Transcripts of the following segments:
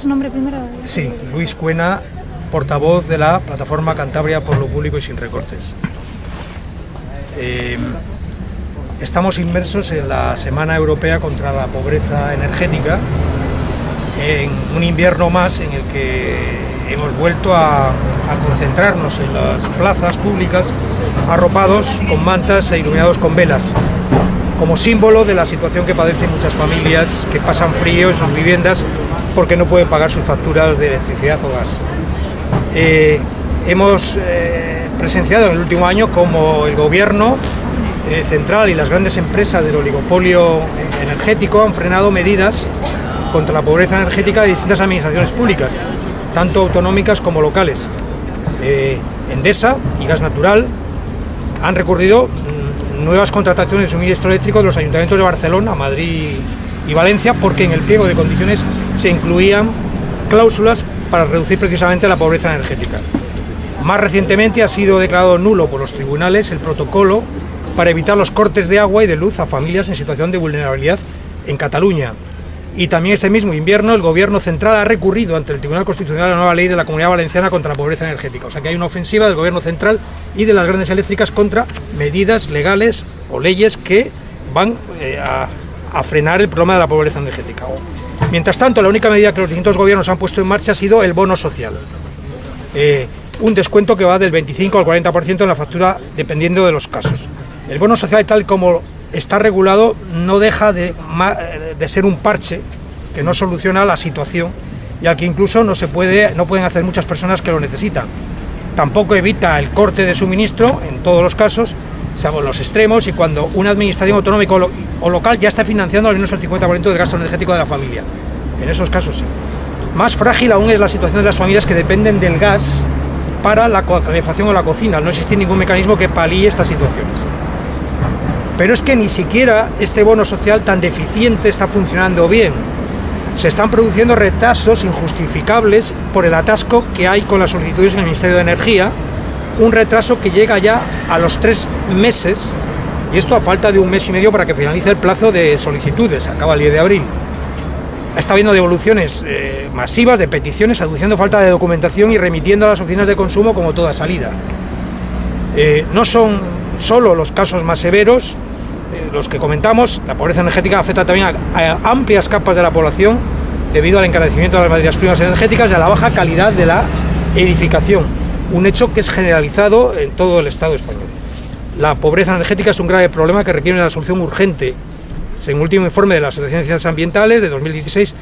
su nombre primero? Sí, Luis Cuena, portavoz de la plataforma Cantabria por lo Público y Sin Recortes. Eh, estamos inmersos en la Semana Europea contra la Pobreza Energética, en un invierno más en el que hemos vuelto a, concentrarnos en las plazas públicas arropados con mantas e iluminados con velas, como símbolo de la situación que padecen muchas familias que pasan frío en sus viviendas porque no pueden pagar sus facturas de electricidad o gas. Eh, hemos eh, presenciado en el último año como el gobierno eh, central y las grandes empresas del oligopolio energético han frenado medidas contra la pobreza energética de distintas administraciones públicas, tanto autonómicas como locales. Endesa y Gas Natural han recurrido mm, nuevas contrataciones de suministro eléctrico de los ayuntamientos de Barcelona, Madrid y Valencia porque en el pliego de condiciones se incluían cláusulas para reducir precisamente la pobreza energética. Más recientemente ha sido declarado nulo por los tribunales el protocolo para evitar los cortes de agua y de luz a familias en situación de vulnerabilidad en Cataluña. Y también este mismo invierno el Gobierno central ha recurrido ante el Tribunal Constitucional la nueva ley de la Comunidad Valenciana contra la pobreza energética. O sea que hay una ofensiva del Gobierno central y de las grandes eléctricas contra medidas legales o leyes que van eh, a, a frenar el problema de la pobreza energética. Mientras tanto, la única medida que los distintos gobiernos han puesto en marcha ha sido el bono social. Eh, un descuento que va del 25 al 40% en la factura dependiendo de los casos. El bono social tal como está regulado no deja de, de ser un parche que no soluciona la situación y al que incluso no, se puede, no pueden hacer muchas personas que lo necesitan. Tampoco evita el corte de suministro en todos los casos salvo los extremos y cuando una administración autonómica o, local ya está financiando al menos el 50% del gasto energético de la familia. En esos casos sí. Más frágil aún es la situación de las familias que dependen del gas para la calefacción o la cocina. No existe ningún mecanismo que palíe estas situaciones. Pero es que ni siquiera este bono social tan deficiente está funcionando bien. Se están produciendo retrasos injustificables por el atasco que hay con las solicitudes en el Ministerio de Energía, un retraso que llega ya a los tres meses, y esto a falta de un mes y medio para que finalice el plazo de solicitudes, acaba el 10 de abril. Está habiendo devoluciones eh, masivas de peticiones, aduciendo falta de documentación y remitiendo a las oficinas de consumo como toda salida. Eh, no son solo los casos más severos, eh, los que comentamos, la pobreza energética afecta también a, amplias capas de la población debido al encarecimiento de las materias primas energéticas y a la baja calidad de la edificación, un hecho que es generalizado en todo el Estado español. La pobreza energética es un grave problema que requiere una solución urgente. Según el último informe de la Asociación de Ciencias Ambientales de 2016,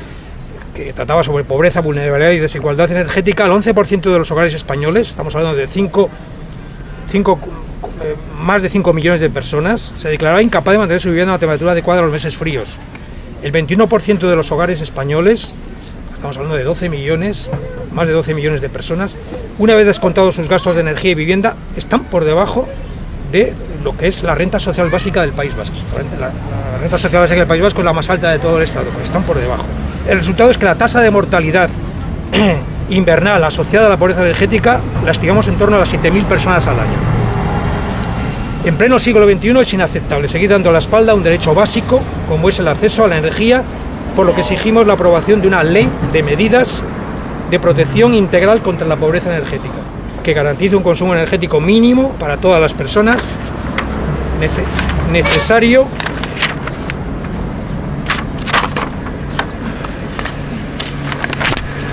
que trataba sobre pobreza, vulnerabilidad y desigualdad energética, el 11% de los hogares españoles, estamos hablando de 5, eh, más de 5 millones de personas, se declaraba incapaz de mantener su a temperatura adecuada en los meses fríos. El 21% de los hogares españoles, estamos hablando de 12 millones, más de 12 millones de personas, una vez descontados sus gastos de energía y vivienda, están por debajo de lo que es la renta social básica del País Vasco. La, renta social básica del País Vasco es la más alta de todo el Estado, pero están por debajo. El resultado es que la tasa de mortalidad invernal asociada a la pobreza energética la estimamos en torno a las 7.000 personas al año. En pleno siglo XXI es inaceptable seguir dando la espalda a un derecho básico, como es el acceso a la energía, por lo que exigimos la aprobación de una ley de medidas de protección integral contra la pobreza energética que garantice un consumo energético mínimo para todas las personas necesario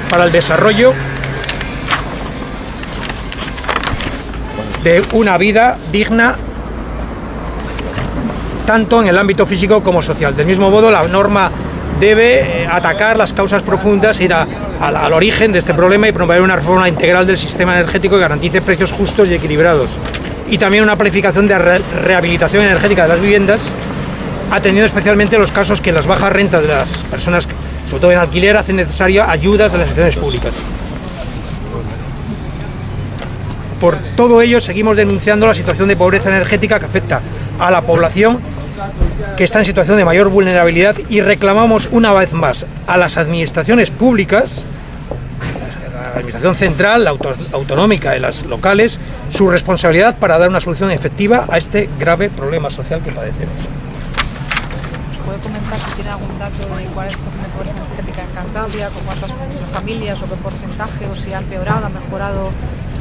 para el desarrollo de una vida digna tanto en el ámbito físico como social. Del mismo modo, la norma debe eh, atacar las causas profundas, ir al origen de este problema y promover una reforma integral del sistema energético que garantice precios justos y equilibrados. Y también una planificación de rehabilitación energética de las viviendas, atendiendo especialmente los casos que las bajas rentas de las personas, sobre todo en alquiler, hacen necesaria ayudas de las instituciones públicas. Por todo ello, seguimos denunciando la situación de pobreza energética que afecta a la población que está en situación de mayor vulnerabilidad y reclamamos una vez más a las administraciones públicas, la administración central, la autonómica y las locales, su responsabilidad para dar una solución efectiva a este grave problema social que padecemos. puede comentar si tiene algún dato de cuál es la situación pobreza energética en Cantabria, con cuántas familias o qué porcentaje, o si ha empeorado, ha mejorado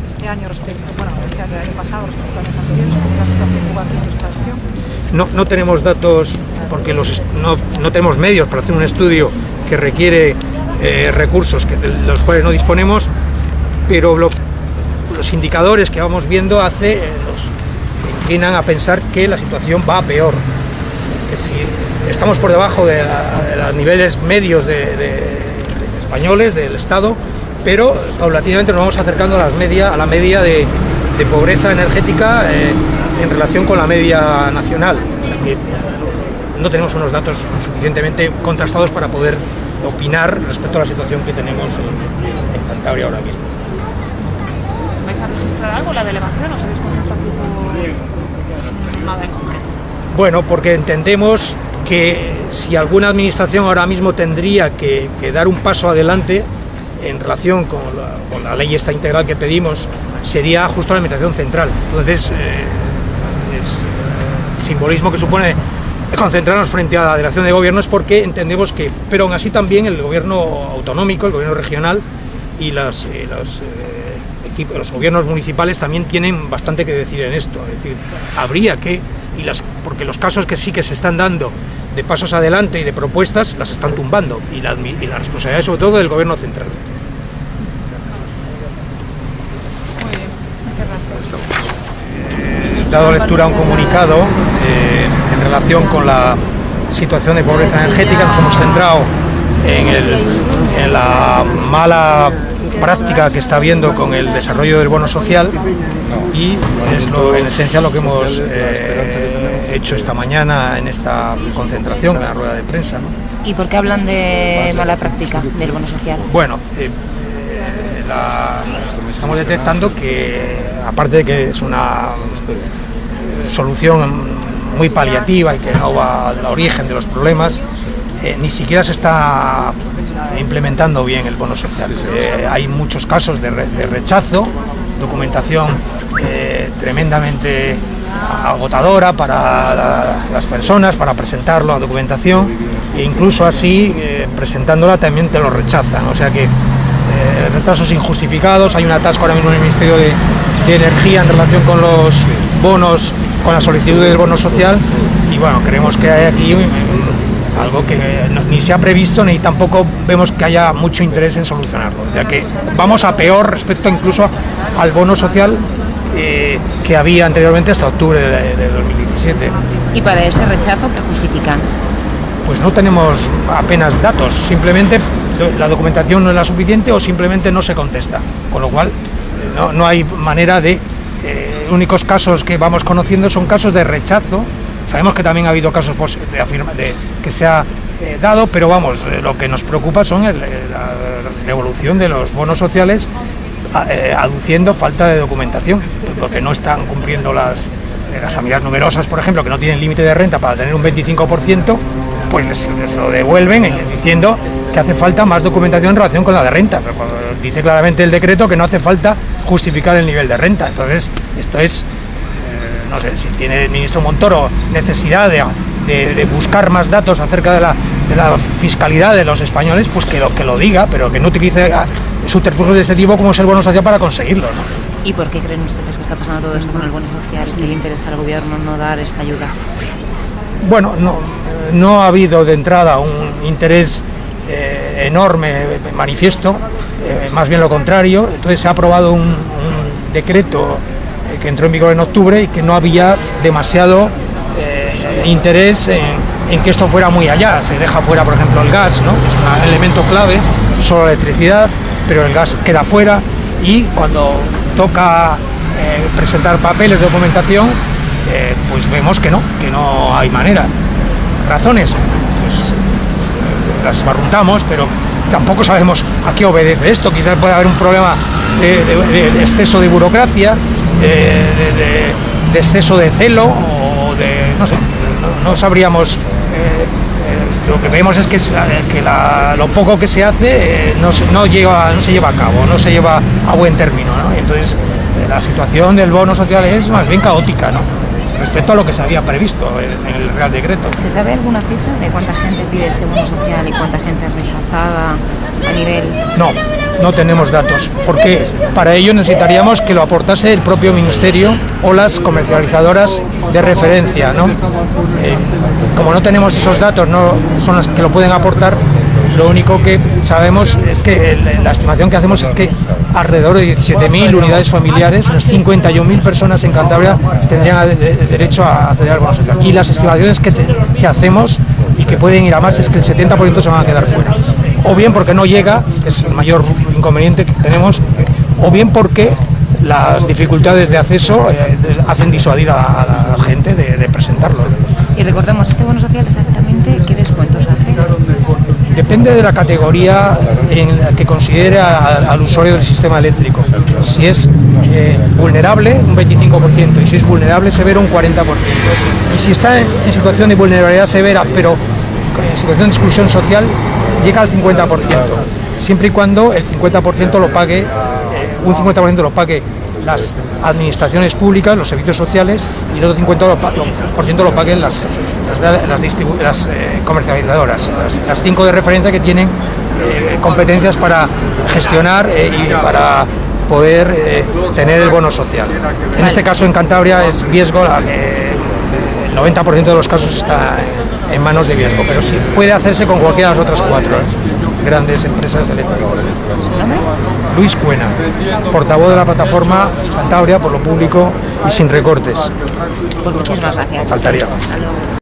este año respecto, bueno, este año, el año pasado respecto a años anteriores, No, no tenemos datos porque los, no, no tenemos medios para hacer un estudio que requiere eh, recursos que, de los cuales no disponemos, pero lo, los indicadores que vamos viendo eh, nos inclinan a pensar que la situación va peor. Que si estamos por debajo de, los niveles medios de, españoles, del Estado, pero paulatinamente nos vamos acercando a, las media, a la media de, pobreza energética eh, en relación con la media nacional. O sea que no tenemos unos datos suficientemente contrastados para poder opinar respecto a la situación que tenemos en, en Cantabria ahora mismo. ¿Vais a registrar algo la delegación o sabéis concentrar por nada en concreto? Bueno, porque entendemos que si alguna administración ahora mismo tendría que, que dar un paso adelante en relación con la, con la, ley esta integral que pedimos, sería justo la administración central. Entonces, eh, eh, el simbolismo que supone concentrarnos frente a la delegación de gobierno es porque entendemos que, pero aún así también el gobierno autonómico, el gobierno regional y las, eh, los, equipos, los gobiernos municipales también tienen bastante que decir en esto. Es decir, habría que, y las, porque los casos que sí que se están dando de pasos adelante y de propuestas las están tumbando y la, y la responsabilidad sobre todo del gobierno central. Muy bien, muchas gracias. Dado lectura a un comunicado eh, en relación con la situación de pobreza energética, nos hemos centrado en, el, en la mala práctica que está habiendo con el desarrollo del bono social y es lo, en esencia lo que hemos eh, hecho esta mañana en esta concentración, en la rueda de prensa. ¿no? ¿Y por qué hablan de mala práctica del bono social? Bueno, eh, la, estamos detectando que, aparte de que es una solución muy paliativa y que no va al origen de los problemas, eh, ni siquiera se está implementando bien el bono social. Eh, hay muchos casos de, re de rechazo, documentación eh, tremendamente agotadora para la, las personas, para presentarlo a documentación, e incluso así, presentándola también te lo rechazan. O sea que retrasos injustificados, hay un atasco ahora mismo en el Ministerio de, de Energía en relación con los bonos, con la solicitud del bono social, y bueno, creemos que hay aquí algo que ni se ha previsto ni tampoco vemos que haya mucho interés en solucionarlo. Ya que vamos a peor respecto incluso al bono social eh, que había anteriormente hasta octubre de, de 2017. ¿Y para ese rechazo qué justifican? Pues no tenemos apenas datos, simplemente la documentación no es la suficiente o simplemente no se contesta, con lo cual no, no hay manera de... Eh, únicos casos que vamos conociendo son casos de rechazo Sabemos que también ha habido casos de, afirma, que se ha eh, dado, pero vamos, eh, lo que nos preocupa son el, la devolución de los bonos sociales eh, aduciendo falta de documentación, porque no están cumpliendo las, familias numerosas, por ejemplo, que no tienen límite de renta para tener un 25%, pues les, lo devuelven diciendo que hace falta más documentación en relación con la de renta. Pero dice claramente el decreto que no hace falta justificar el nivel de renta. Entonces, esto es no sé, si tiene el ministro Montoro necesidad de, de, de buscar más datos acerca de la, de la, fiscalidad de los españoles, pues que lo, que lo diga, pero que no utilice subterfugios de ese tipo como es el bono social para conseguirlo. ¿no? ¿Y por qué creen ustedes que está pasando todo esto con el bono social? ¿Que le interesa al gobierno no dar esta ayuda? Bueno, no, no ha habido de entrada un interés eh, enorme, manifiesto, eh, más bien lo contrario. Entonces se ha aprobado un, decreto que entró en vigor en octubre y que no había demasiado eh, interés en, que esto fuera muy allá. Se deja fuera, por ejemplo, el gas, ¿no? que es un elemento clave, solo la electricidad, pero el gas queda fuera y cuando toca eh, presentar papeles documentación, eh, pues vemos que no, que no hay manera. ¿Razones? Pues las barruntamos, pero tampoco sabemos a qué obedece esto. Quizás puede haber un problema de, exceso de burocracia, de, exceso de celo o de no sé no, sabríamos eh, eh, lo que vemos es que, que la, lo poco que se hace eh, no, no, lleva, no se lleva a cabo no se lleva a buen término ¿no? entonces la situación del bono social es más bien caótica ¿no? Respecto a lo que se había previsto en, el Real Decreto. ¿Se sabe alguna cifra de cuánta gente pide este bono social y cuánta gente es rechazada a nivel...? No, no tenemos datos, porque para ello necesitaríamos que lo aportase el propio Ministerio o las comercializadoras de referencia. ¿no? Eh, como no tenemos esos datos, no son las que lo pueden aportar, lo único que sabemos es que la estimación que hacemos es que alrededor de 17.000 unidades familiares, unas 51.000 personas en Cantabria tendrían derecho a acceder al bono social. Y las estimaciones que, hacemos y que pueden ir a más es que el 70% se van a quedar fuera. O bien porque no llega, que es el mayor inconveniente que tenemos, o bien porque las dificultades de acceso eh, hacen disuadir a, la gente de, presentarlo. Y recordemos, este bono social exactamente qué descuentos. Depende de la categoría en la que considere al usuario del sistema eléctrico. Si es eh, vulnerable, un 25%, y si es vulnerable severo, un 40%. Y si está en, situación de vulnerabilidad severa, pero en situación de exclusión social, llega al 50%, siempre y cuando el 50% lo pague, eh, un 50% lo pague las administraciones públicas, los servicios sociales, y el otro 50% lo paguen las, las, eh, comercializadoras, las, cinco de referencia que tienen eh, competencias para gestionar eh, y para poder tener el bono social. En este caso en Cantabria es Viesgo, el 90% de los casos está en manos de Viesgo, pero sí puede hacerse con cualquiera de las otras cuatro grandes empresas eléctricas. Luis Cuena, portavoz de la plataforma Cantabria por lo público y sin recortes. Pues muchísimas gracias. Faltaría más.